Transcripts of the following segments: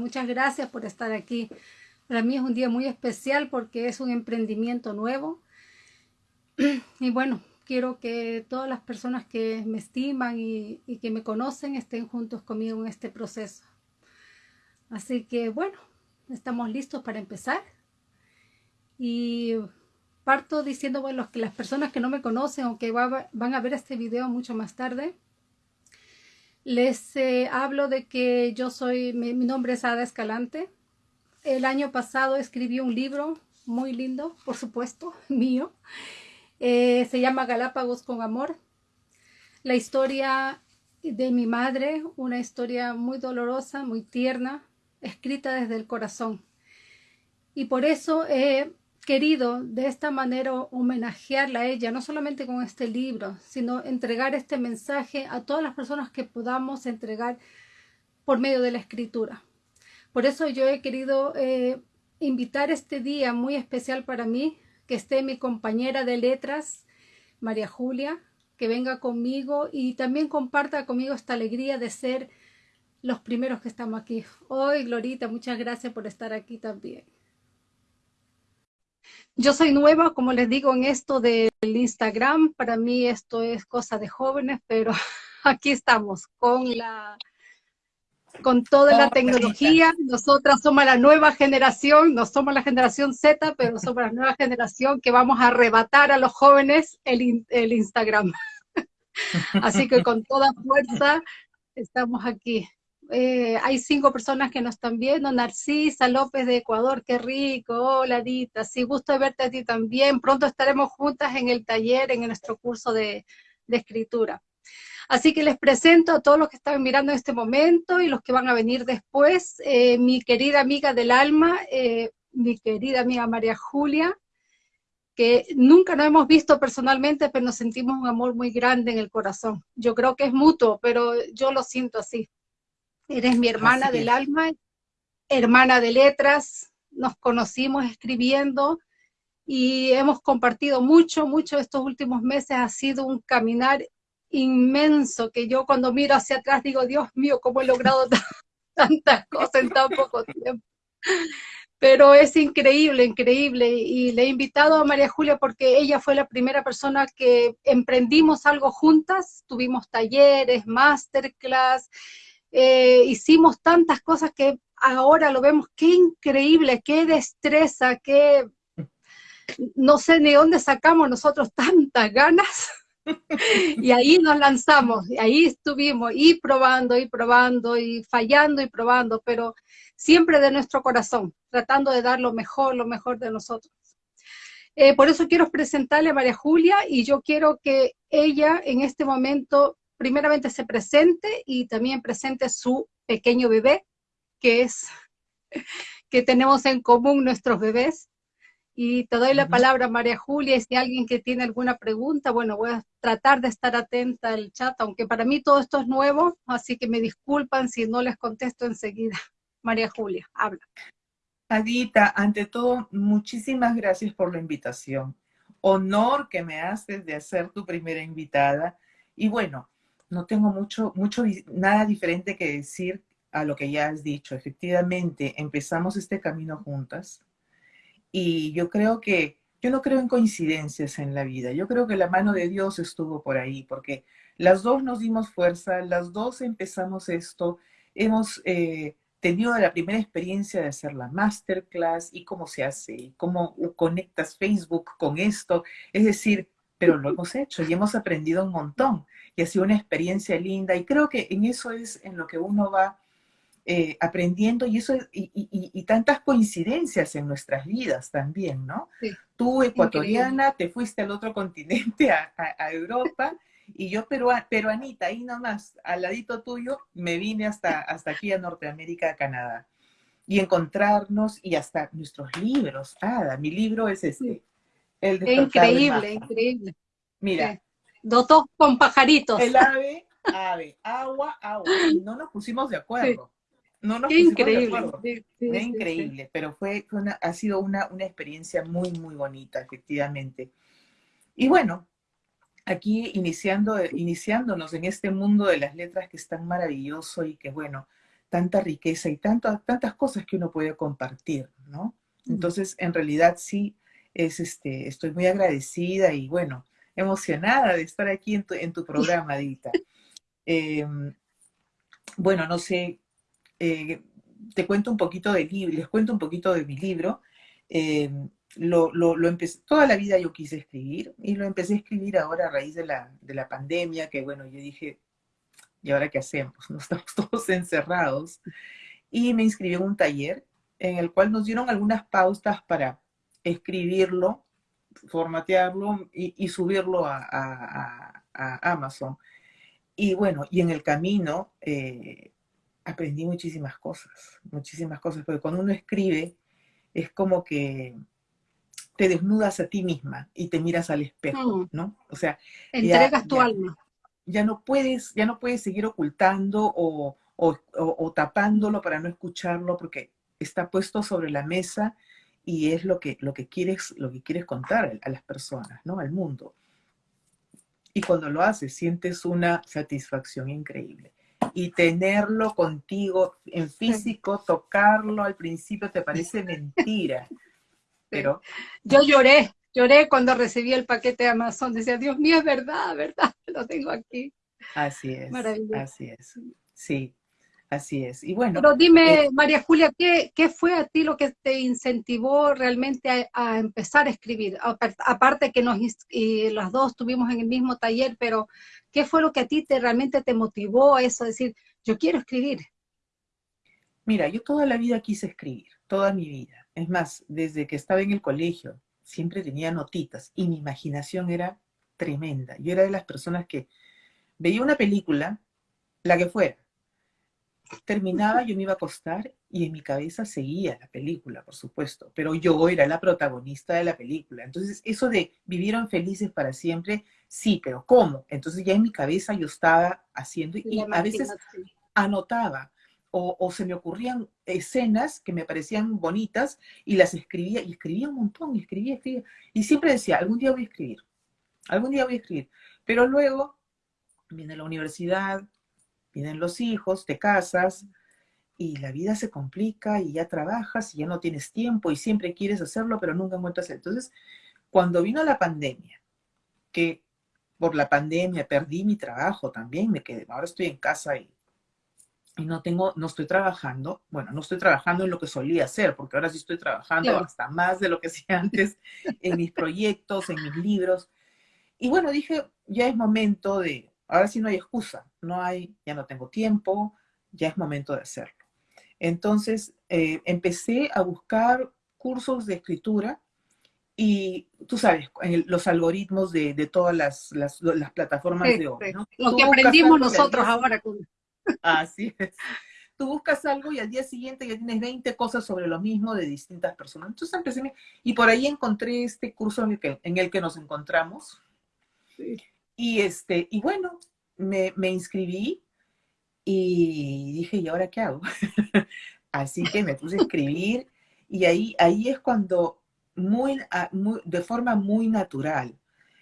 Muchas gracias por estar aquí. Para mí es un día muy especial porque es un emprendimiento nuevo. Y bueno, quiero que todas las personas que me estiman y, que me conocen estén juntos conmigo en este proceso. Así que bueno, estamos listos para empezar. Y parto diciendo, bueno, que las personas que no me conocen o que van a ver este video mucho más tarde, les eh, hablo de que yo soy, mi, nombre es Ada Escalante. El año pasado escribí un libro muy lindo, por supuesto, mío. Eh, se llama Galápagos con Amor. La historia de mi madre, una historia muy dolorosa, muy tierna, escrita desde el corazón. Y por eso he querido de esta manera homenajearla a ella, no solamente con este libro, sino entregar este mensaje a todas las personas que podamos entregar por medio de la escritura. Por eso yo he querido eh, invitar este día muy especial para mí, que esté mi compañera de letras, María Julia, que venga conmigo y también comparta conmigo esta alegría de ser los primeros que estamos aquí. Hoy, Glorita, muchas gracias por estar aquí también. Yo soy nueva, como les digo, en esto del Instagram. Para mí esto es cosa de jóvenes, pero aquí estamos con la con toda la tecnología. Nosotras somos la nueva generación, no somos la generación Z, pero somos la nueva generación que vamos a arrebatar a los jóvenes el, el Instagram. Así que con toda fuerza estamos aquí. Eh, hay cinco personas que nos están viendo. Narcisa López de Ecuador, qué rico. Hola, Dita. Sí, gusto verte a ti también. Pronto estaremos juntas en el taller, en nuestro curso de, escritura. Así que les presento a todos los que están mirando en este momento y los que van a venir después. Eh, mi querida amiga del alma, eh, mi querida amiga María Julia, que nunca nos hemos visto personalmente, pero nos sentimos un amor muy grande en el corazón. Yo creo que es mutuo, pero yo lo siento así. Eres mi hermana del alma, hermana de letras, nos conocimos escribiendo y hemos compartido mucho, mucho estos últimos meses. Ha sido un caminar inmenso que yo cuando miro hacia atrás digo, Dios mío, cómo he logrado tantas cosas en tan poco tiempo. Pero es increíble, increíble. Y le he invitado a María Julia porque ella fue la primera persona que emprendimos algo juntas. Tuvimos talleres, masterclass, eh, hicimos tantas cosas que ahora lo vemos, qué increíble, qué destreza, qué... No sé ni dónde sacamos nosotros tantas ganas. y ahí nos lanzamos, y ahí estuvimos, y probando, y probando, y fallando, y probando, pero siempre de nuestro corazón, tratando de dar lo mejor, lo mejor de nosotros. Eh, por eso quiero presentarle a María Julia, y yo quiero que ella en este momento primeramente se presente y también presente su pequeño bebé, que es que tenemos en común nuestros bebés. Y te doy la palabra, María Julia, y si alguien que tiene alguna pregunta, bueno, voy a tratar de estar atenta al chat, aunque para mí todo esto es nuevo, así que me disculpan si no les contesto enseguida. María Julia, habla. Adita, ante todo, muchísimas gracias por la invitación. Honor que me haces de ser tu primera invitada. Y bueno, no tengo mucho, mucho, nada diferente que decir a lo que ya has dicho. Efectivamente, empezamos este camino juntas y yo creo que, yo no creo en coincidencias en la vida. Yo creo que la mano de Dios estuvo por ahí porque las dos nos dimos fuerza, las dos empezamos esto, hemos eh, tenido la primera experiencia de hacer la masterclass y cómo se hace, cómo conectas Facebook con esto. Es decir, pero lo hemos hecho y hemos aprendido un montón y ha sido una experiencia linda y creo que en eso es en lo que uno va eh, aprendiendo y eso y, tantas coincidencias en nuestras vidas también, ¿no? Tú, ecuatoriana, te fuiste al otro continente, a, Europa, y yo perua, peruanita, ahí nomás, al ladito tuyo, me vine hasta, hasta aquí a Norteamérica, a Canadá. Y encontrarnos, y hasta nuestros libros. Ah, mi libro es este, increíble, increíble. Mira. Dos con pajaritos. El ave, ave, agua, agua. Y no nos pusimos de acuerdo. No nos pusimos increíble. de acuerdo. es increíble, pero fue, una, ha sido una, una experiencia muy, muy bonita, efectivamente. Y bueno, aquí iniciando, iniciándonos en este mundo de las letras que es tan maravilloso y que bueno, tanta riqueza y tantas cosas que uno puede compartir, ¿no? Entonces, en realidad sí, es, este, estoy muy agradecida y bueno, emocionada de estar aquí en tu, en tu programa, Dita. Em, bueno, no sé, eh, te cuento un poquito libro, les cuento un poquito de mi libro. Em, lo, lo, empecé, toda la vida yo quise escribir y lo empecé a escribir ahora a raíz de la, de la pandemia, que bueno, yo dije, ¿y ahora qué hacemos? No estamos todos encerrados. Y me inscribí en un taller en el cual nos dieron algunas pautas para escribirlo, formatearlo y, subirlo a, Amazon. Y bueno, y en el camino eh, aprendí muchísimas cosas, muchísimas cosas, porque cuando uno escribe es como que te desnudas a ti misma y te miras al espejo, mm. ¿no? O sea, entregas tu alma. Ya no puedes, ya no puedes seguir ocultando o, o, tapándolo para no escucharlo, porque está puesto sobre la mesa y es lo que, lo que, quieres, lo que quieres contar a las personas, ¿no? Al mundo. Y cuando lo haces, sientes una satisfacción increíble. Y tenerlo contigo en físico, tocarlo al principio te parece mentira. Pero. Yo lloré, lloré cuando recibí el paquete de Amazon. Decía, Dios mío, es verdad, verdad, lo tengo aquí. Así es. Así es. Sí. Así es. Y bueno. Pero dime, eh, María Julia, ¿qué, ¿qué, fue a ti lo que te incentivó realmente a, empezar a escribir? Aparte que nos y las dos estuvimos en el mismo taller, pero ¿qué fue lo que a ti te realmente te motivó a eso? Decir, yo quiero escribir. Mira, yo toda la vida quise escribir, toda mi vida. Es más, desde que estaba en el colegio, siempre tenía notitas y mi imaginación era tremenda. Yo era de las personas que veía una película, la que fuera, terminaba, yo me iba a acostar y en mi cabeza seguía la película, por supuesto, pero yo era la protagonista de la película. Entonces, eso de vivieron felices para siempre, sí, pero ¿cómo? Entonces ya en mi cabeza yo estaba haciendo y a veces anotaba o, se me ocurrían escenas que me parecían bonitas y las escribía y escribía un montón, y escribía, escribía. Y siempre decía, algún día voy a escribir, algún día voy a escribir. Pero luego viene la universidad, vienen los hijos, te casas y la vida se complica y ya trabajas y ya no tienes tiempo y siempre quieres hacerlo, pero nunca encuentras. Entonces, cuando vino la pandemia, que por la pandemia perdí mi trabajo también, me quedé, ahora estoy en casa y, y no tengo, no estoy trabajando, bueno, no estoy trabajando en lo que solía hacer, porque ahora sí estoy trabajando hasta más de lo que hacía antes en mis proyectos, en mis libros. Y bueno, dije, ya es momento de, Ahora sí no hay excusa, no hay, ya no tengo tiempo, ya es momento de hacerlo. Entonces eh, empecé a buscar cursos de escritura y tú sabes, los algoritmos de, todas las, plataformas de hoy. ¿no? Lo que aprendimos nosotros ahora. Así es. Tú buscas algo y al día siguiente ya tienes 20 cosas sobre lo mismo de distintas personas. Entonces empecé, y por ahí encontré este curso en el que, en el que nos encontramos. Sí. Y, este, y bueno, me, inscribí y dije, ¿y ahora qué hago? Así que me puse a escribir y ahí, ahí es cuando, muy, de forma muy natural,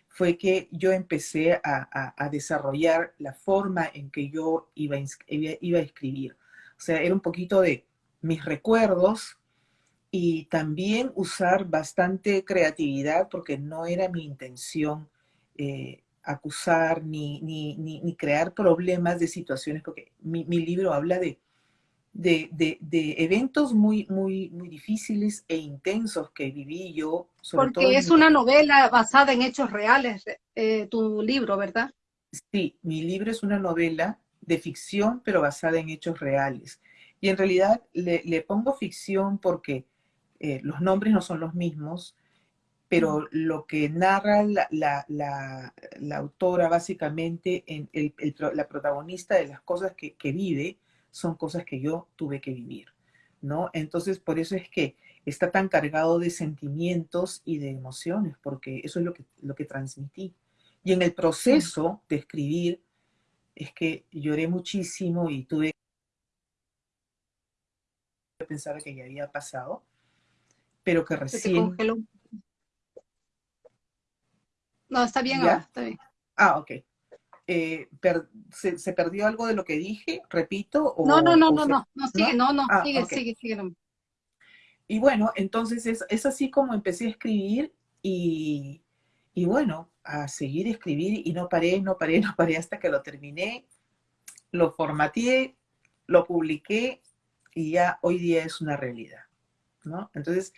fue que yo empecé a, desarrollar la forma en que yo iba iba a escribir. O sea, era un poquito de mis recuerdos y también usar bastante creatividad porque no era mi intención eh, acusar ni, ni, ni, crear problemas de situaciones, porque mi, libro habla de, de, de, eventos muy, muy, muy difíciles e intensos que viví yo. porque es una novela basada en hechos reales, eh, tu libro, ¿verdad? Sí, mi libro es una novela de ficción, pero basada en hechos reales. Y en realidad le, le pongo ficción porque eh, los nombres no son los mismos, pero lo que narra la, autora básicamente, en la protagonista de las cosas que, vive, son cosas que yo tuve que vivir, ¿no? Entonces, por eso es que está tan cargado de sentimientos y de emociones, porque eso es lo que, lo que transmití. Y en el proceso de escribir, es que lloré muchísimo y tuve que pensar que ya había pasado, pero que recién... No, está bien está bien. Ah, ok. eh, se, perdió algo de lo que dije? ¿Repito? no, no, no, no, no, no, sigue, no, no, ah, sigue, sigue, sigue. Y bueno, entonces es, es, así como empecé a escribir y, y bueno, a seguir escribir y no paré, no paré, no paré hasta que lo terminé, lo formateé, lo publiqué y ya hoy día es una realidad, ¿no? Entonces,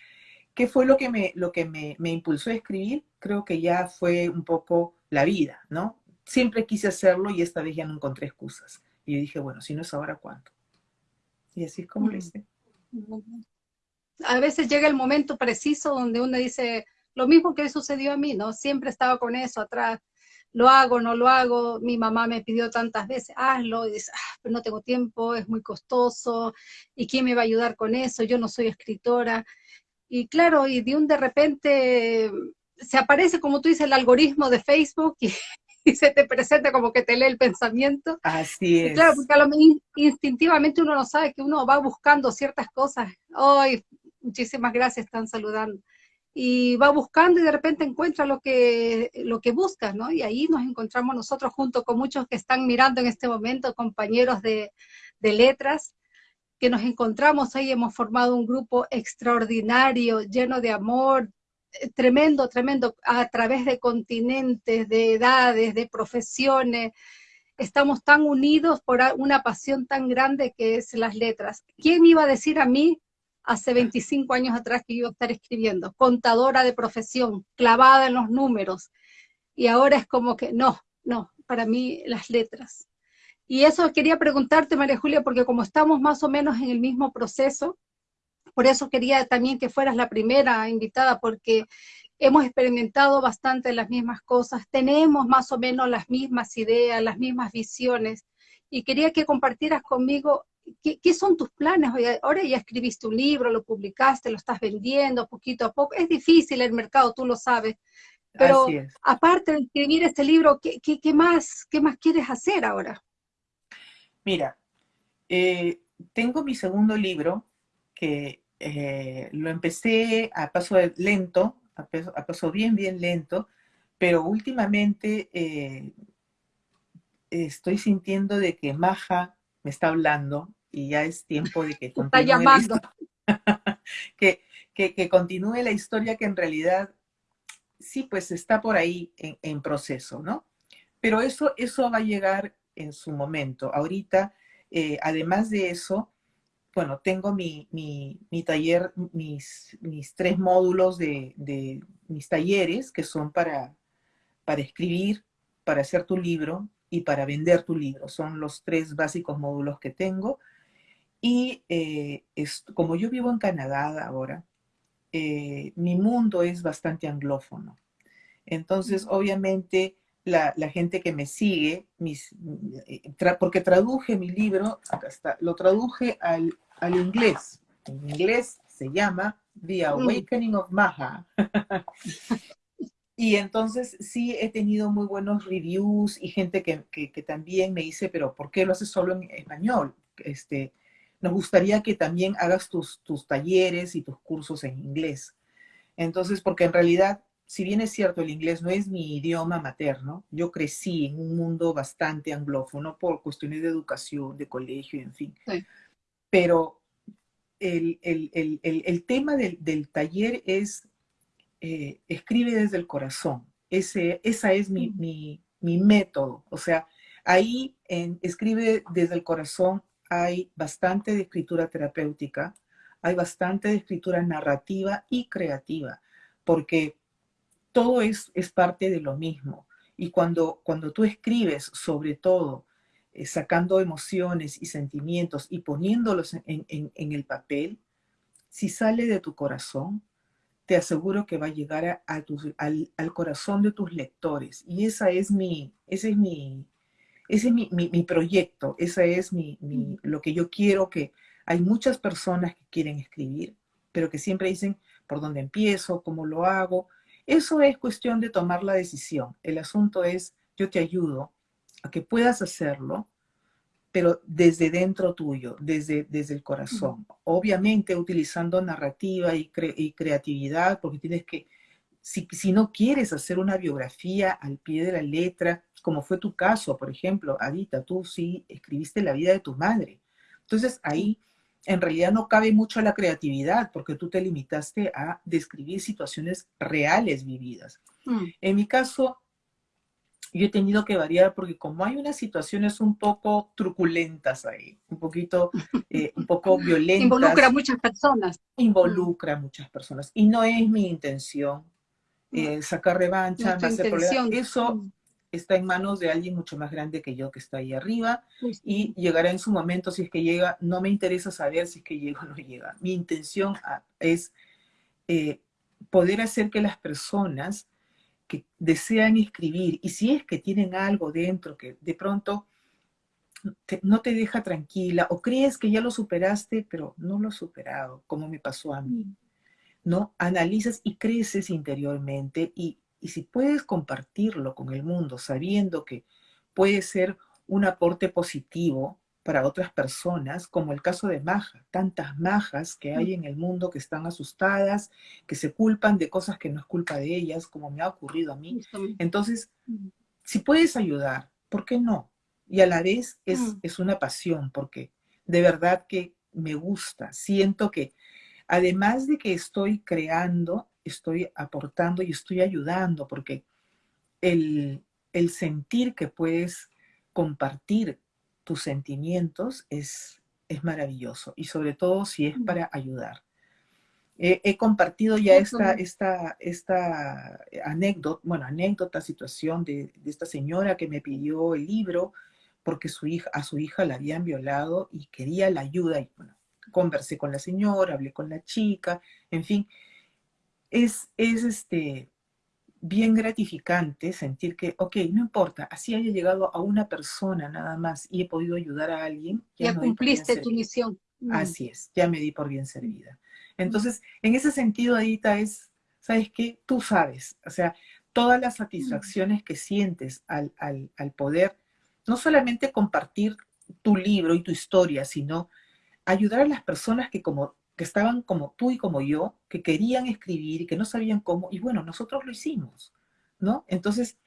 ¿qué fue lo que me, lo que me, me impulsó a escribir? Creo que ya fue un poco la vida, ¿no? Siempre quise hacerlo y esta vez ya no encontré excusas. Y yo dije, bueno, si no es ahora, ¿cuándo? Y así es como lo hice. A veces llega el momento preciso donde uno dice, lo mismo que sucedió a mí, ¿no? Siempre estaba con eso atrás, lo hago, no lo hago, mi mamá me pidió tantas veces, hazlo, y dice, ah, pero no tengo tiempo, es muy costoso, ¿y quién me va a ayudar con eso? Yo no soy escritora. Y claro, y de un de repente se aparece, como tú dices, el algoritmo de Facebook y, y se te presenta como que te lee el pensamiento. Así es. claro, porque a lo instintivamente uno no sabe que uno va buscando ciertas cosas. Ay, muchísimas gracias, están saludando. Y va buscando y de repente encuentra lo que, lo que busca, ¿no? Y ahí nos encontramos nosotros junto con muchos que están mirando en este momento, compañeros de, de letras, que nos encontramos ahí, hemos formado un grupo extraordinario, lleno de amor, tremendo, tremendo, a través de continentes, de edades, de profesiones. Estamos tan unidos por una pasión tan grande que es las letras. ¿Quién iba a decir a mí hace 25 años atrás que iba a estar escribiendo? Contadora de profesión, clavada en los números. Y ahora es como que no, no, para mí las letras. Y eso quería preguntarte, María Julia, porque como estamos más o menos en el mismo proceso, por eso quería también que fueras la primera invitada, porque hemos experimentado bastante las mismas cosas, tenemos más o menos las mismas ideas, las mismas visiones, y quería que compartieras conmigo qué, son tus planes. Ahora ya escribiste un libro, lo publicaste, lo estás vendiendo poquito a poco. Es difícil el mercado, tú lo sabes. Pero aparte de escribir este libro, ¿qué, qué, más, ¿qué más quieres hacer ahora? Mira, eh, tengo mi segundo libro que eh, lo empecé a paso lento, a paso, bien, bien lento, pero últimamente eh, estoy sintiendo de que Maja me está hablando y ya es tiempo de que continúe, está llamando. que, que, continúe la historia que en realidad sí, pues está por ahí en, proceso, ¿no? Pero eso, eso va a llegar en su momento. Ahorita, eh, además de eso, bueno, tengo mi, taller, mis, mis, tres módulos de, mis talleres que son para, para escribir, para hacer tu libro y para vender tu libro. Son los tres básicos módulos que tengo. Y eh, como yo vivo en Canadá ahora, eh, mi mundo es bastante anglófono. Entonces, obviamente, la, gente que me sigue, mis, eh, porque traduje mi libro, acá está, lo traduje al, al inglés. En inglés se llama The mm. Awakening of Maha. y entonces sí he tenido muy buenos reviews y gente que, que, también me dice, pero ¿por qué lo haces solo en español? Este, nos gustaría que también hagas tus, tus talleres y tus cursos en inglés. Entonces, porque en realidad si bien es cierto, el inglés no es mi idioma materno, yo crecí en un mundo bastante anglófono por cuestiones de educación, de colegio, en fin. Pero el, tema del, taller es, eh, escribe desde el corazón. Ese, esa es mi, mm. método. O sea, ahí en escribe desde el corazón hay bastante de escritura terapéutica, hay bastante de escritura narrativa y creativa, porque todo es, es parte de lo mismo. Y cuando, cuando tú escribes, sobre todo, eh, sacando emociones y sentimientos y poniéndolos en, el papel, si sale de tu corazón, te aseguro que va a llegar a, al, corazón de tus lectores. Y esa es mi, ese es mi, ese es mi, proyecto, esa es mi, lo que yo quiero que hay muchas personas que quieren escribir, pero que siempre dicen por dónde empiezo, cómo lo hago, eso es cuestión de tomar la decisión. El asunto es, yo te ayudo a que puedas hacerlo, pero desde dentro tuyo, desde, desde el corazón. Obviamente utilizando narrativa y, creatividad, porque tienes que, si, si, no quieres hacer una biografía al pie de la letra, como fue tu caso, por ejemplo, Adita, tú sí escribiste la vida de tu madre. Entonces ahí en realidad no cabe mucho la creatividad porque tú te limitaste a describir situaciones reales vividas. Mm. En mi caso, yo he tenido que variar porque como hay unas situaciones un poco truculentas ahí, un poquito, eh, un poco violentas. Involucra a muchas personas. Involucra a muchas personas. Y no es mi intención eh, sacar revancha, no hacer Eso mm. Está en manos de alguien mucho más grande que yo que está ahí arriba y llegará en su momento si es que llega. No me interesa saber si es que llega o no llega. Mi intención ah, es eh, poder hacer que las personas que desean escribir y si es que tienen algo dentro que de pronto no te deja tranquila o crees que ya lo superaste, pero no lo has superado, como me pasó a mí, ¿no? Analizas y creces interiormente y, y si puedes compartirlo con el mundo sabiendo que puede ser un aporte positivo, para otras personas, como el caso de Maja, tantas majas que hay en el mundo que están asustadas, que se culpan de cosas que no es culpa de ellas, como me ha ocurrido a mí. Entonces, si puedes ayudar, ¿por qué no? Y a la vez es, es una pasión, porque de verdad que me gusta, siento que además de que estoy creando, estoy aportando y estoy ayudando, porque el, el sentir que puedes compartir tus sentimientos es, es maravilloso y sobre todo si es para ayudar. he compartido ya esta, esta, esta anécdota, bueno, anécdota, situación de, de, esta señora que me pidió el libro porque su hija, a su hija la habían violado y quería la ayuda. Y bueno, conversé con la señora, hablé con la chica, en fin. Es, es este, bien gratificante sentir que, ok, no importa, así haya llegado a una persona nada más y he podido ayudar a alguien. Ya, cumpliste tu misión. Mm. Así es, ya me di por bien servida. Entonces, en ese sentido, Adita, es, ¿sabes qué? Tú sabes, o sea, todas las satisfacciones que sientes al, al, al poder, no solamente compartir tu libro y tu historia, sino ayudar a las personas que como que estaban como tú y como yo, que querían escribir y que no sabían cómo, y bueno, nosotros lo hicimos, ¿no? Entonces,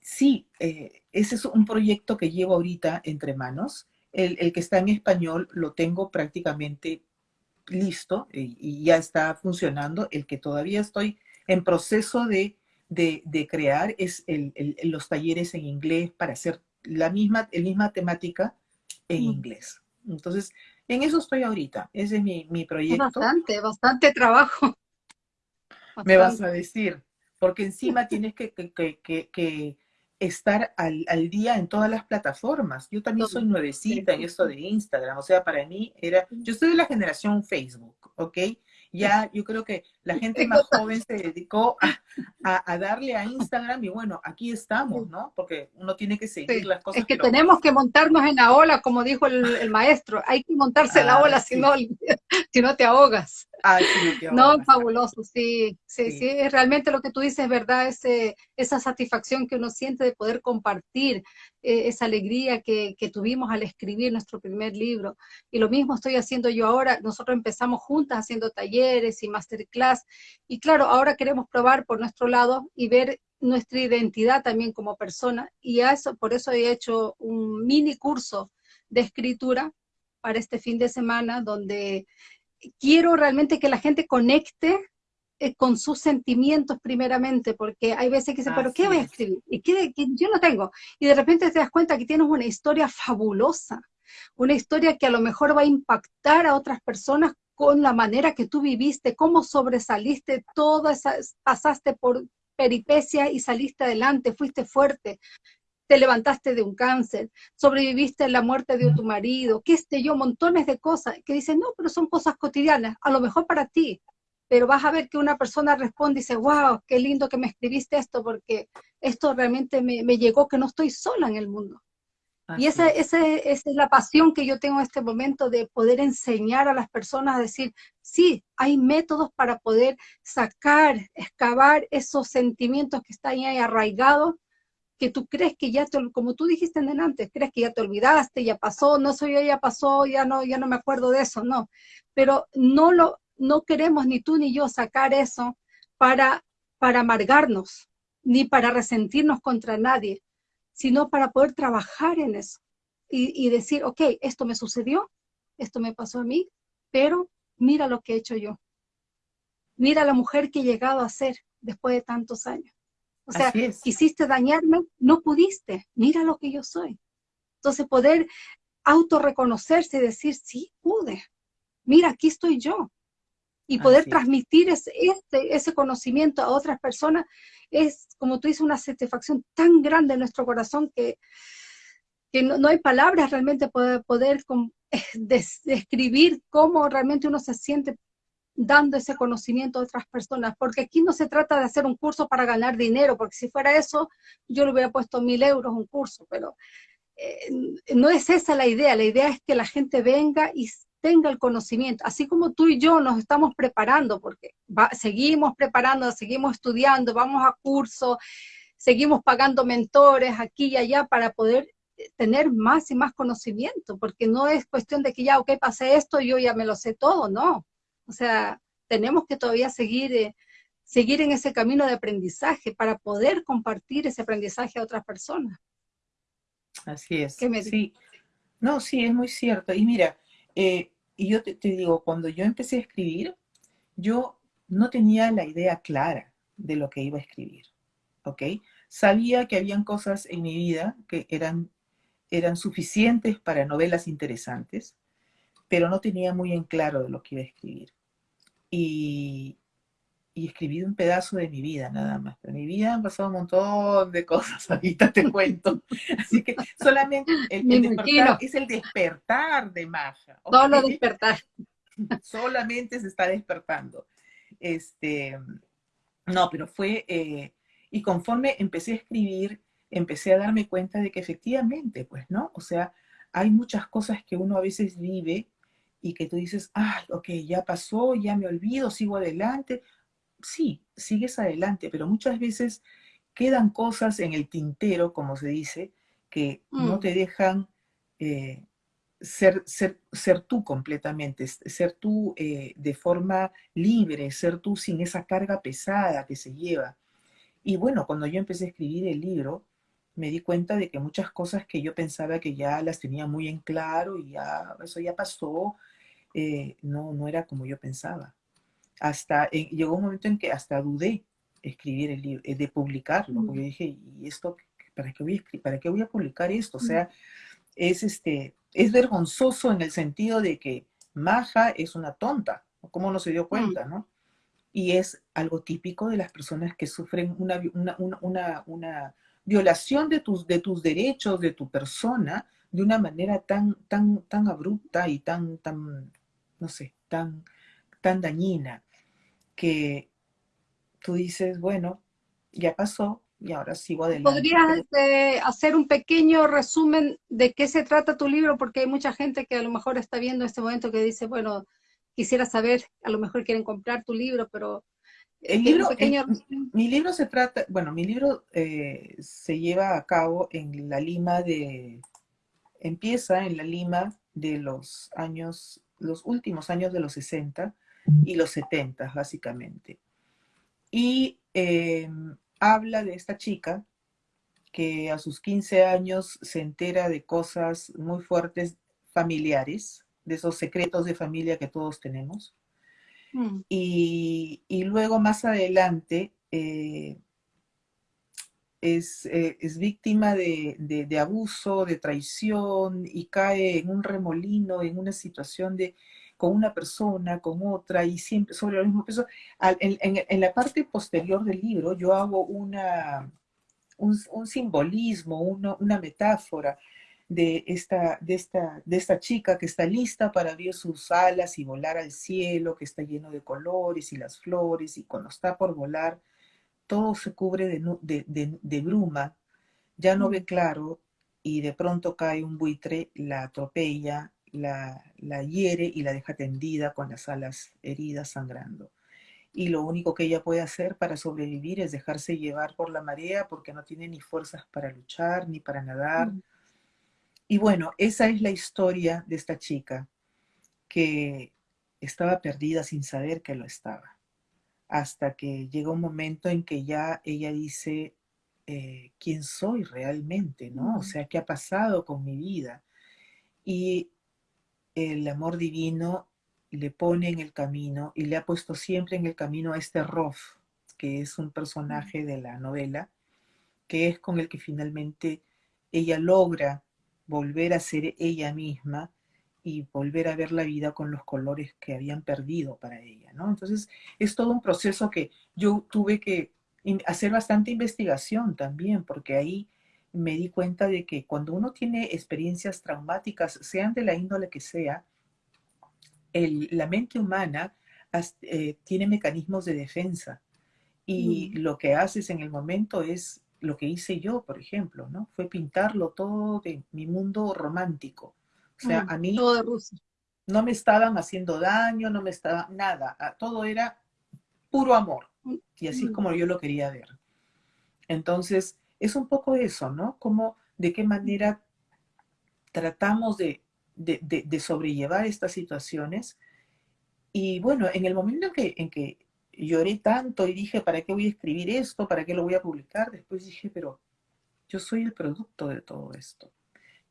sí, eh, ese es un proyecto que llevo ahorita entre manos. El, que está en español lo tengo prácticamente listo y, ya está funcionando. El que todavía estoy en proceso de, de, crear es el, los talleres en inglés para hacer la misma, la misma temática en mm. inglés. Entonces, en eso estoy ahorita. Ese es mi, mi proyecto. Bastante, bastante trabajo. Me vas a decir, porque encima tienes que, que, estar al, al, día en todas las plataformas. Yo también soy nuevecita en esto de Instagram. O sea, para mí era, yo soy de la generación Facebook, ¿ok? Ya yo creo que la gente más joven se dedicó a, darle a Instagram y bueno, aquí estamos, ¿no? Porque uno tiene que seguir las cosas. Es que, tenemos que montarnos en la ola, como dijo el, maestro, hay que montarse en la ah, ola, si, no, si no te ahogas. No, fabuloso, sí, sí, sí, es realmente lo que tú dices, ¿verdad? Ese, esa satisfacción que uno siente de poder compartir, eh, esa alegría que, que, tuvimos al escribir nuestro primer libro. Y lo mismo estoy haciendo yo ahora, nosotros empezamos juntas haciendo talleres y masterclass, y claro, ahora queremos probar por nuestro lado y ver nuestra identidad también como persona, y eso, por eso he hecho un mini curso de escritura para este fin de semana, donde quiero realmente que la gente conecte eh, con sus sentimientos primeramente, porque hay veces que dicen, pero ¿qué voy a escribir? ¿Y qué, yo no tengo? Y de repente te das cuenta que tienes una historia fabulosa, una historia que a lo mejor va a impactar a otras personas con la manera que tú viviste, cómo sobresaliste todas esas, pasaste por peripecia y saliste adelante, fuiste fuerte, te levantaste de un cáncer, sobreviviste a la muerte de tu marido, qué sé yo, montones de cosas que dicen, no, pero son cosas cotidianas, a lo mejor para ti, pero vas a ver que una persona responde y dice, wow, qué lindo que me escribiste esto, porque esto realmente me, llegó que no estoy sola en el mundo. y esa, esa, esa, es la pasión que yo tengo en este momento de poder enseñar a las personas a decir, sí, hay métodos para poder sacar, excavar esos sentimientos que están ahí arraigados que tú crees que ya, te, como tú dijiste en antes, crees que ya te olvidaste, ya pasó, no soy ya pasó, ya no, ya no me acuerdo de eso, no. Pero no lo, no queremos ni tú ni yo sacar eso para, para amargarnos, ni para resentirnos contra nadie. sino para poder trabajar en eso y, y decir, ok, esto me sucedió, esto me pasó a mí, pero mira lo que he hecho yo. Mira la mujer que he llegado a ser después de tantos años. O sea, quisiste dañarme, no pudiste. Mira lo que yo soy. Entonces, poder autorreconocerse y decir, sí, pude. Mira, aquí estoy yo. Y poder transmitir ese, este, ese conocimiento a otras personas es, como tú dices, una satisfacción tan grande en nuestro corazón que, que no, hay palabras realmente para poder, describir cómo realmente uno se siente dando ese conocimiento a otras personas, porque aquí no se trata de hacer un curso para ganar dinero, porque si fuera eso, yo le hubiera puesto mil euros un curso, pero eh, no es esa la idea, la idea es que la gente venga y tenga el conocimiento, así como tú y yo nos estamos preparando, porque seguimos preparando, seguimos estudiando, vamos a cursos, seguimos pagando mentores aquí y allá para poder eh, tener más y más conocimiento, porque no es cuestión de que ya, ok, pasé esto, yo ya me lo sé todo, no, o sea, tenemos que todavía seguir, eh, seguir en ese camino de aprendizaje para poder compartir ese aprendizaje a otras personas. Así es. sí. No, sí, es muy cierto. Y mira, eh, y yo te, digo, cuando yo empecé a escribir, yo no tenía la idea clara de lo que iba a escribir, ¿ok? Sabía que habían cosas en mi vida que eran, eran suficientes para novelas interesantes, pero no tenía muy en claro de lo que iba a escribir. Y, y escribí un pedazo de mi vida nada más. Pero en mi vida han pasado un montón de cosas, ahorita te cuento. Así que solamente el, despertar es el despertar de Maja. Solo despertar. Solamente se está despertando. Este, no, pero fue, eh, y conforme empecé a escribir, empecé a darme cuenta de que efectivamente, pues, ¿no? O sea, hay muchas cosas que uno a veces vive y que tú dices, ay, ok, ya pasó, ya me olvido, sigo adelante. Sí, sigues adelante, pero muchas veces quedan cosas en el tintero, como se dice, que no mm. te dejan eh, ser, ser, ser, tú completamente, ser tú eh, de forma libre, ser tú sin esa carga pesada que se lleva. Y bueno, cuando yo empecé a escribir el libro, me di cuenta de que muchas cosas que yo pensaba que ya las tenía muy en claro y ya eso ya pasó, eh, no, no era como yo pensaba. Hasta eh, llegó un momento en que hasta dudé escribir el libro, eh, de publicarlo, porque dije, ¿y esto para qué voy a para qué voy a publicar esto? O sea, es este, es vergonzoso en el sentido de que Maja es una tonta, ¿cómo no se dio cuenta, no? Y es algo típico de las personas que sufren una, una, una, violación de tus, de tus derechos, de tu persona, de una manera tan, tan, tan abrupta y tan, tan, no sé, tan, tan dañina que tú dices, bueno, ya pasó y ahora sigo adelante. ¿Podrías este, hacer un pequeño resumen de qué se trata tu libro? Porque hay mucha gente que a lo mejor está viendo este momento que dice, bueno, quisiera saber, a lo mejor quieren comprar tu libro, pero... El libro, mi libro se trata, bueno, mi libro eh, se lleva a cabo en la Lima de, empieza en la Lima de los años los últimos años de los 60 y los 70, básicamente. Y eh, habla de esta chica que a sus 15 años se entera de cosas muy fuertes familiares, de esos secretos de familia que todos tenemos. Mm. Y, luego más adelante eh, eh, es, víctima de, abuso, de traición y cae en un remolino, en una situación de con una persona, con otra y siempre sobre el mismo peso. En, la parte posterior del libro yo hago una, un, simbolismo, una, metáfora de esta, de, esta, de esta chica que está lista para abrir sus alas y volar al cielo, que está lleno de colores y las flores y cuando está por volar, todo se cubre de, bruma, ya no ve claro y de pronto cae un buitre, la atropella, la, la hiere y la deja tendida con las alas heridas sangrando. Y lo único que ella puede hacer para sobrevivir es dejarse llevar por la marea porque no tiene ni fuerzas para luchar ni para nadar. Mm. Y bueno, esa es la historia de esta chica que estaba perdida sin saber que lo estaba hasta que llega un momento en que ya ella dice, eh, quién soy realmente, ¿no? O sea, qué ha pasado con mi vida. Y el amor divino le pone en el camino y le ha puesto siempre en el camino a este Rof, que es un personaje de la novela, que es con el que finalmente ella logra volver a ser ella misma y volver a ver la vida con los colores que habían perdido para ella, ¿no? Entonces, es todo un proceso que yo tuve que hacer bastante investigación también, porque ahí me di cuenta de que cuando uno tiene experiencias traumáticas, sean de la índole que sea, la mente humana eh, tiene mecanismos de defensa y mm. lo que haces en el momento es lo que hice yo, por ejemplo, ¿no? Fue pintarlo todo de mi mundo romántico. O sea, mm, a mí no me estaban haciendo daño, no me estaba nada, todo era puro amor. Y así es como yo lo quería ver. Entonces, es un poco eso, ¿no? Como de qué manera tratamos de de, sobrellevar estas situaciones. Y bueno, en el momento en que, en que lloré tanto y dije, ¿para qué voy a escribir esto? ¿Para qué lo voy a publicar? Después dije, pero yo soy el producto de todo esto.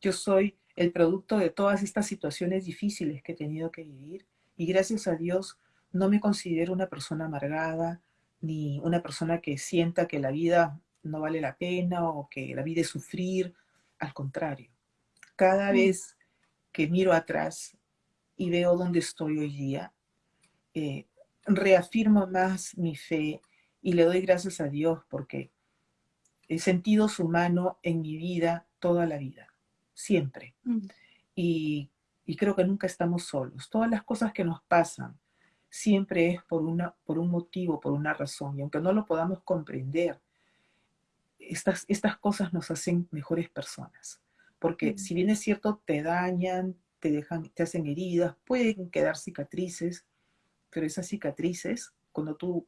Yo soy el producto de todas estas situaciones difíciles que he tenido que vivir y gracias a Dios no me considero una persona amargada ni una persona que sienta que la vida no vale la pena o que la vida es sufrir. Al contrario, cada mm. vez que miro atrás y veo dónde estoy hoy día, eh, reafirmo más mi fe y le doy gracias a Dios porque he sentido su mano en mi vida toda la vida, siempre. Mm. Y, creo que nunca estamos solos. Todas las cosas que nos pasan siempre es por, una, por un motivo, por una razón. Y aunque no lo podamos comprender, estas, estas cosas nos hacen mejores personas porque si bien es cierto, te dañan, te dejan, te hacen heridas, pueden quedar cicatrices, pero esas cicatrices, cuando tú,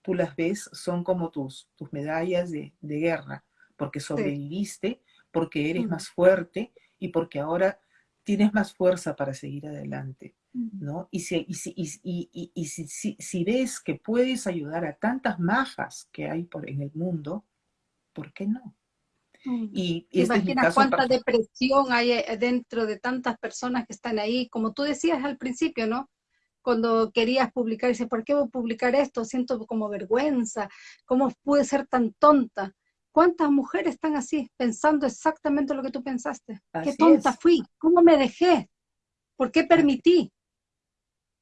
tú las ves, son como tus, tus medallas de, guerra, porque sobreviviste, porque eres más fuerte y porque ahora tienes más fuerza para seguir adelante, ¿no? Y si, y si, y, y, si, si, ves que puedes ayudar a tantas majas que hay por, en el mundo, ¿por qué no? Mm. Y, y este cuánta depresión hay eh, dentro de tantas personas que están ahí, como tú decías al principio, ¿no? Cuando querías publicar, dices, ¿por qué voy a publicar esto? Siento como vergüenza, ¿cómo pude ser tan tonta? ¿Cuántas mujeres están así, pensando exactamente lo que tú pensaste? ¿Qué tonta fui? ¿Cómo me dejé? ¿Por qué permití?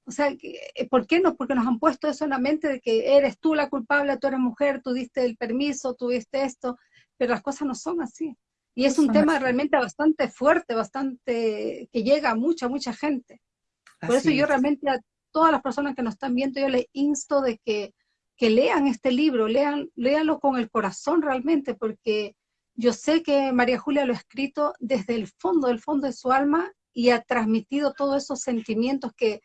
O sea, eh, ¿por qué no? Porque nos han puesto eso en la mente de que eres tú la culpable, tú eres mujer, tú diste el permiso, tú diste esto pero las cosas no son así. Y es un tema realmente bastante fuerte, bastante que llega a mucha, mucha gente. Por eso yo realmente a todas las personas que nos están viendo, yo les insto de que, que lean este libro, lean, léanlo con el corazón realmente, porque yo sé que María Julia lo ha escrito desde el fondo, del fondo de su alma y ha transmitido todos esos sentimientos que,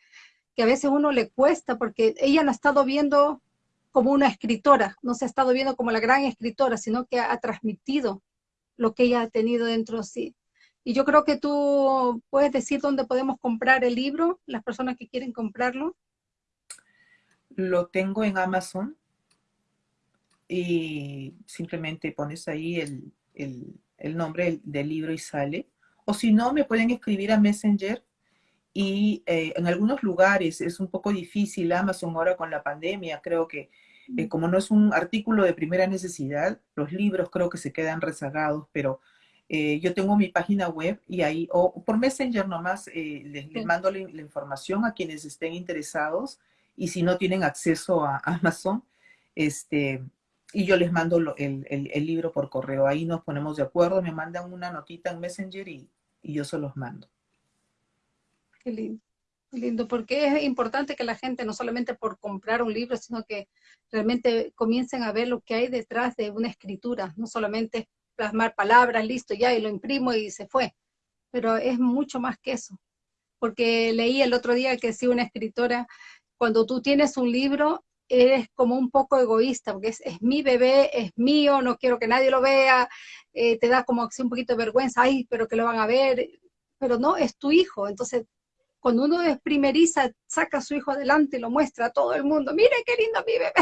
que a veces uno le cuesta, porque ella no ha estado viendo como una escritora, no se ha estado viendo como la gran escritora, sino que ha, transmitido lo que ella ha tenido dentro de sí. Y yo creo que tú puedes decir dónde podemos comprar el libro, las personas que quieren comprarlo. Lo tengo en Amazon y simplemente pones ahí el, el nombre del libro y sale. O si no, me pueden escribir a Messenger y eh, en algunos lugares es un poco difícil Amazon ahora con la pandemia, creo que eh, como no es un artículo de primera necesidad, los libros creo que se quedan rezagados, pero eh, yo tengo mi página web y ahí, o por Messenger nomás, les, mando la, información a quienes estén interesados y si no tienen acceso a Amazon, este, y yo les mando el, el, libro por correo. Ahí nos ponemos de acuerdo, me mandan una notita en Messenger y, y yo se los mando. Qué lindo, lindo, porque es importante que la gente no solamente por comprar un libro, sino que realmente comiencen a ver lo que hay detrás de una escritura, no solamente plasmar palabras, listo, ya, y lo imprimo y se fue, pero es mucho más que eso. Porque leí el otro día que si una escritora, cuando tú tienes un libro, eres como un poco egoísta, porque es, mi bebé, es mío, no quiero que nadie lo vea, eh, te da como un poquito de vergüenza, ay, pero que lo van a ver, pero no, es tu hijo, entonces cuando uno es primeriza, saca a su hijo adelante y lo muestra a todo el mundo, mire qué lindo mi bebé.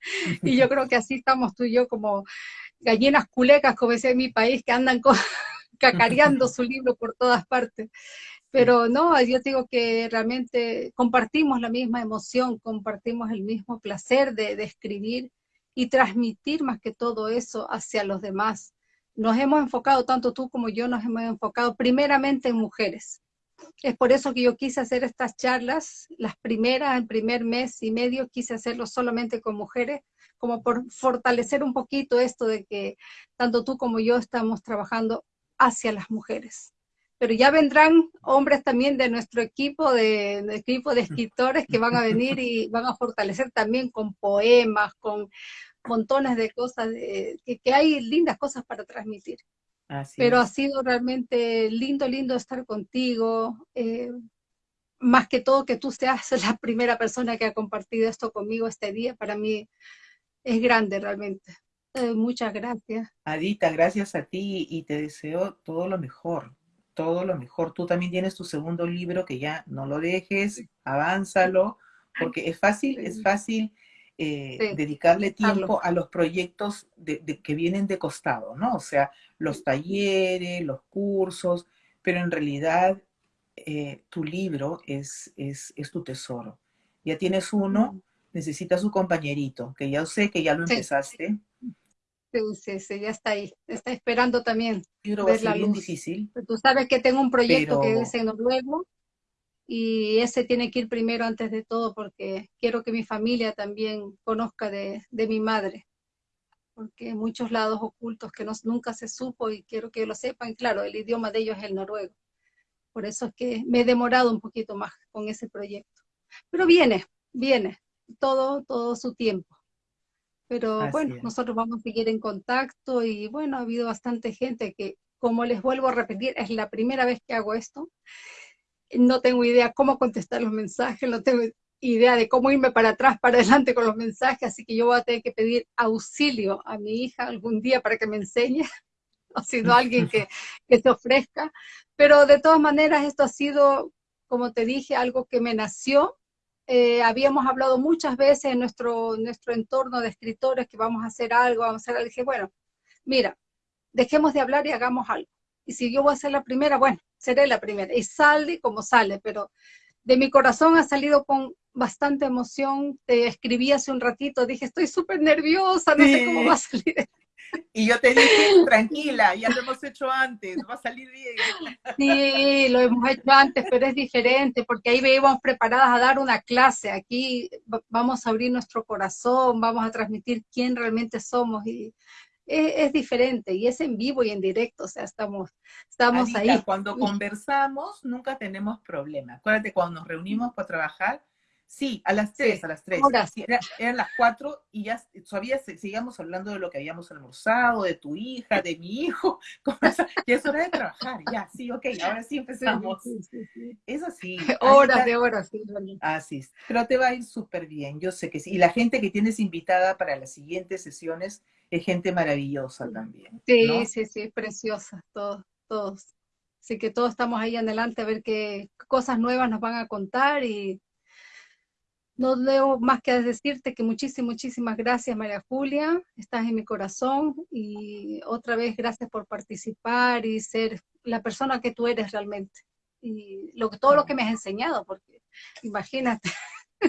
y yo creo que así estamos tú y yo como gallinas culecas, como decía en mi país, que andan cacareando su libro por todas partes. Pero no, yo digo que realmente compartimos la misma emoción, compartimos el mismo placer de, de escribir y transmitir más que todo eso hacia los demás. Nos hemos enfocado, tanto tú como yo, nos hemos enfocado primeramente en mujeres. Es por eso que yo quise hacer estas charlas, las primeras, el primer mes y medio, quise hacerlo solamente con mujeres, como por fortalecer un poquito esto de que tanto tú como yo estamos trabajando hacia las mujeres. Pero ya vendrán hombres también de nuestro equipo, de, equipo de escritores que van a venir y van a fortalecer también con poemas, con montones de cosas, que, hay lindas cosas para transmitir. Pero ha sido realmente lindo, lindo estar contigo. Eh, más que todo que tú seas la primera persona que ha compartido esto conmigo este día, para mí es grande realmente. Eh, muchas gracias. Adita, gracias a ti y te deseo todo lo mejor, todo lo mejor. Tú también tienes tu segundo libro que ya no lo dejes, avánzalo, porque es fácil, es fácil eh, dedicarle tiempo a los proyectos de, que vienen de costado, ¿no? O sea, los talleres, los cursos, pero en realidad eh, tu libro es, es, es, tu tesoro. Ya tienes uno, necesitas su compañerito, que ya sé que ya lo empezaste. Sí, sí, sí, ya está ahí. Está esperando también. El libro va a ser bien difícil. Tú sabes que tengo un proyecto que es en noruego, y ese tiene que ir primero antes de todo porque quiero que mi familia también conozca de, mi madre, porque hay muchos lados ocultos que nunca se supo y quiero que lo sepan. Claro, el idioma de ellos es el noruego. Por eso es que me he demorado un poquito más con ese proyecto. Pero viene, viene, todo, todo su tiempo. Pero bueno, nosotros vamos a seguir en contacto y bueno, ha habido bastante gente que, como les vuelvo a repetir, es la primera vez que hago esto no tengo idea cómo contestar los mensajes, no tengo idea de cómo irme para atrás, para adelante con los mensajes, así que yo voy a tener que pedir auxilio a mi hija algún día para que me enseñe, o si no alguien que, que se ofrezca. Pero de todas maneras, esto ha sido, como te dije, algo que me nació. Eh, habíamos hablado muchas veces en nuestro, nuestro entorno de escritores que vamos a hacer algo, vamos a hacer algo. dije, bueno, mira, dejemos de hablar y hagamos algo. Y si yo voy a ser la primera, bueno, seré la primera. Y sale como sale, pero de mi corazón ha salido con bastante emoción. Te escribí hace un ratito, dije, estoy súper nerviosa, no sé cómo va a salir. Y yo te dije, tranquila, ya lo hemos hecho antes, va a salir bien. Sí, lo hemos hecho antes, pero es diferente, porque ahí íbamos preparadas a dar una clase. Aquí vamos a abrir nuestro corazón, vamos a transmitir quién realmente somos y es, diferente y es en vivo y en directo, o sea, estamos, estamos ahí. Cuando conversamos nunca tenemos problema. Acuérdate, cuando nos reunimos para trabajar, sí, a las tres, a las tres. eran las cuatro y ya todavía seguíamos hablando de lo que habíamos almorzado, de tu hija, de mi hijo, ya es hora de trabajar, ya, sí, ok, ahora sí empezamos. es así. Horas de horas, sí. Así pero te va a ir súper bien, yo sé que sí. Y la gente que tienes invitada para las siguientes sesiones, es gente maravillosa también. Sí, sí, sí, preciosa, todos, todos. Así que todos estamos ahí adelante a ver qué cosas nuevas nos van a contar y no debo más que decirte que muchísimas, muchísimas gracias María Julia, estás en mi corazón y otra vez gracias por participar y ser la persona que tú eres realmente. Y lo, todo lo que me has enseñado, porque imagínate,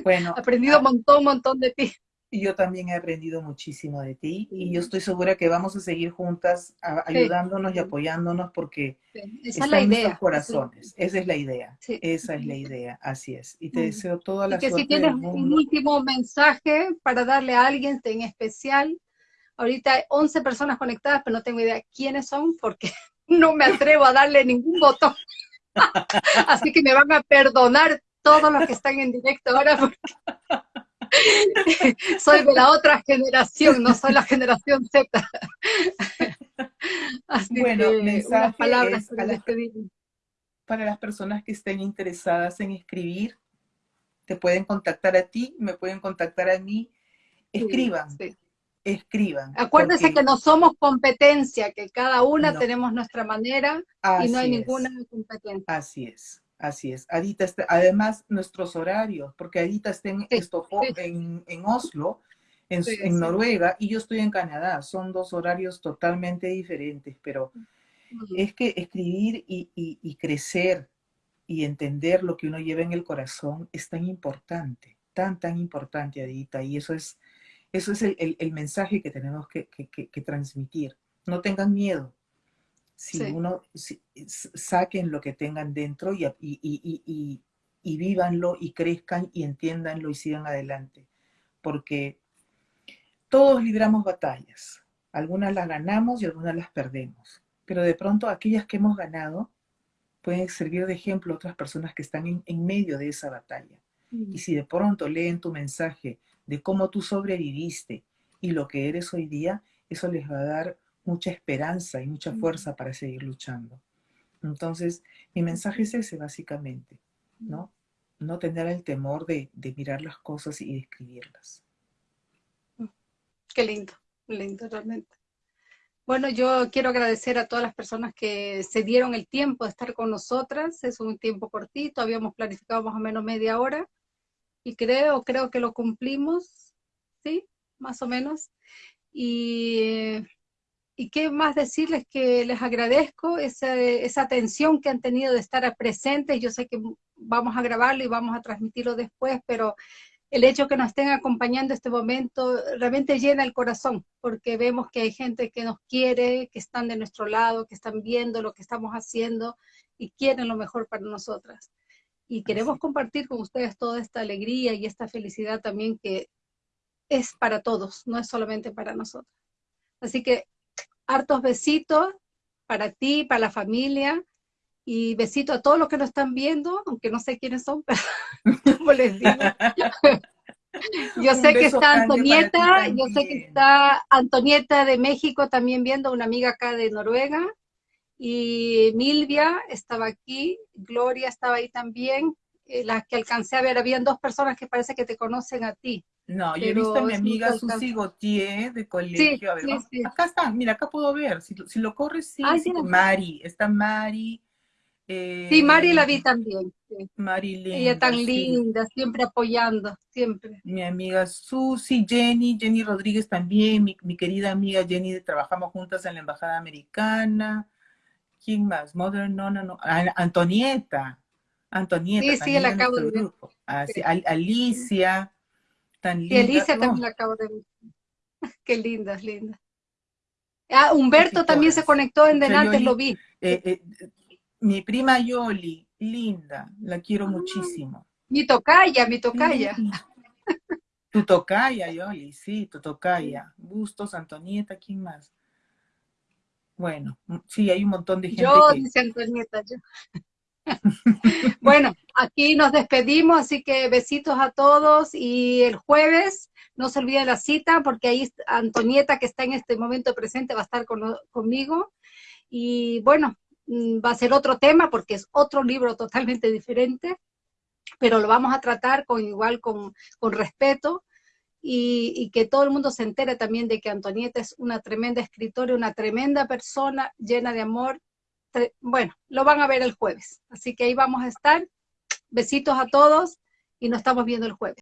bueno, he aprendido un montón, un montón de ti. Y yo también he aprendido muchísimo de ti y yo estoy segura que vamos a seguir juntas ayudándonos y apoyándonos porque Esa está en nuestros corazones. Esa es la idea. Esa es la idea. Así es. Y te deseo toda la y que si tienes un último mensaje para darle a alguien en especial, ahorita hay 11 personas conectadas, pero no tengo idea quiénes son porque no me atrevo a darle ningún botón. Así que me van a perdonar todos los que están en directo ahora porque soy de la otra generación, no soy la generación Z. Así bueno, que unas palabras para, las, para las personas que estén interesadas en escribir, te pueden contactar a ti, me pueden contactar a mí. Escriban, escriban. Acuérdense que no somos competencia, que cada una tenemos nuestra manera y no hay ninguna competencia. Así es. Así es. Adita, está, además nuestros horarios, porque Adita está en, en, Oslo, en, Noruega y yo estoy en Canadá. Son dos horarios totalmente diferentes, pero es que escribir y, crecer y entender lo que uno lleva en el corazón es tan importante, tan, tan importante, Adita, y eso es, eso es el, mensaje que tenemos que, transmitir. No tengan miedo. Si uno, saquen lo que tengan dentro y, y, y vívanlo y crezcan y entiéndanlo y sigan adelante. Porque todos libramos batallas. Algunas las ganamos y algunas las perdemos. Pero de pronto aquellas que hemos ganado pueden servir de ejemplo a otras personas que están en, medio de esa batalla. Y si de pronto leen tu mensaje de cómo tú sobreviviste y lo que eres hoy día, eso les va a dar mucha esperanza y mucha fuerza para seguir luchando. Entonces, mi mensaje es ese básicamente, ¿no? No tener el temor de, de mirar las cosas y de escribirlas. Qué lindo, lindo realmente. Bueno, yo quiero agradecer a todas las personas que se dieron el tiempo de estar con nosotras. Es un tiempo cortito, habíamos planificado más o menos media hora y creo, creo que lo cumplimos, ¿sí? Más o menos. Y, y qué más decirles que les agradezco esa, esa atención que han tenido de estar presentes. Yo sé que vamos a grabarlo y vamos a transmitirlo después, pero el hecho que nos estén acompañando este momento realmente llena el corazón, porque vemos que hay gente que nos quiere, que están de nuestro lado, que están viendo lo que estamos haciendo y quieren lo mejor para nosotras. Y queremos compartir con ustedes toda esta alegría y esta felicidad también que es para todos, no es solamente para nosotros. Así que hartos besitos para ti, para la familia, y besito a todos los que nos están viendo, aunque no sé quiénes son, pero como les digo. Yo sé que está Antonieta, yo sé que está Antonieta de México también viendo, una amiga acá de Noruega, y Milvia estaba aquí, Gloria estaba ahí también, eh, las que alcancé a ver, habían dos personas que parece que te conocen a ti. No, yo he visto a mi amiga Susi Gautier de colegio. a ver, acá está, mira, acá puedo ver. Si, lo corres, sí, sí Mari, está Mari, sí, Mari la vi eh, también. Mari linda, Ella tan linda, siempre apoyando, siempre. Mi amiga Susi, Jenny, Jenny Rodríguez también, mi, querida amiga Jenny, trabajamos juntas en la Embajada Americana. ¿Quién más? Mother, no, no, no. Antonieta. Antonieta. Sí, sí, la acabo de ver. Ah, Alicia, tan linda. Y Alicia también la acabo de ver. Qué linda, linda. Ah, Humberto también se conectó en Denantes, lo vi. Eh, eh, mi prima Yoli, linda, la quiero ah. muchísimo. Mi tocaya, mi tocaya. Tu tocaya, Yoli, sí, tu tocaya. Bustos, Antonieta, ¿quién más? Bueno, sí, hay un montón de gente. Yo, dice Antonieta, yo. bueno, aquí nos despedimos, así que besitos a todos y el jueves no se olviden la cita porque ahí Antonieta que está en este momento presente va a estar conmigo. Y bueno, Mm, va a ser otro tema porque es otro libro totalmente diferente, pero lo vamos a tratar con igual con, respeto y, que todo el mundo se entere también de que Antonieta es una tremenda escritora, una tremenda persona llena de amor. Bueno, lo van a ver el jueves, así que ahí vamos a estar. Besitos a todos y nos estamos viendo el jueves.